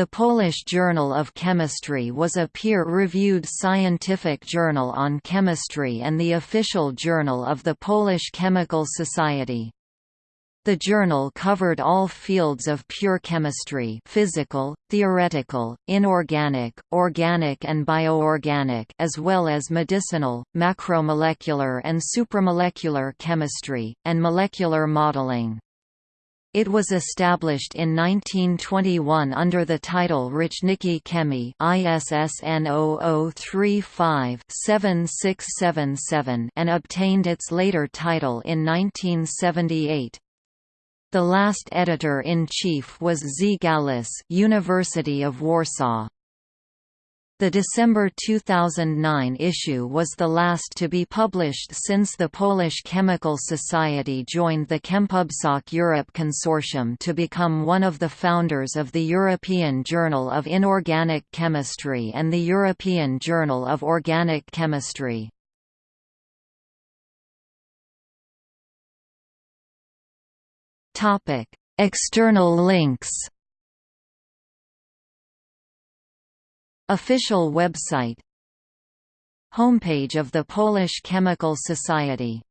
The Polish Journal of Chemistry was a peer-reviewed scientific journal on chemistry and the official journal of the Polish Chemical Society. The journal covered all fields of pure chemistry physical, theoretical, inorganic, organic and bioorganic as well as medicinal, macromolecular and supramolecular chemistry, and molecular modeling. It was established in 1921 under the title Roczniki Chemii ISSN 0035-7677 and obtained its later title in 1978. The last editor-in-chief was Z. Galus University of Warsaw. The December 2009 issue was the last to be published since the Polish Chemical Society joined the Chempubsoc Europe consortium to become one of the founders of the European Journal of Inorganic Chemistry and the European Journal of Organic Chemistry. External links Official website Homepage of the Polish Chemical Society